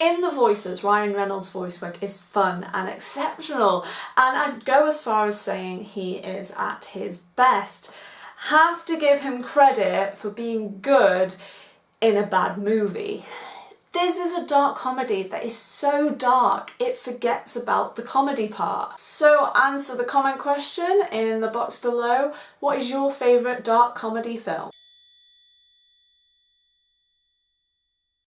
in the voices, Ryan Reynolds' voice work is fun and exceptional and I'd go as far as saying he is at his best. Have to give him credit for being good in a bad movie. This is a dark comedy that is so dark it forgets about the comedy part. So answer the comment question in the box below. What is your favourite dark comedy film?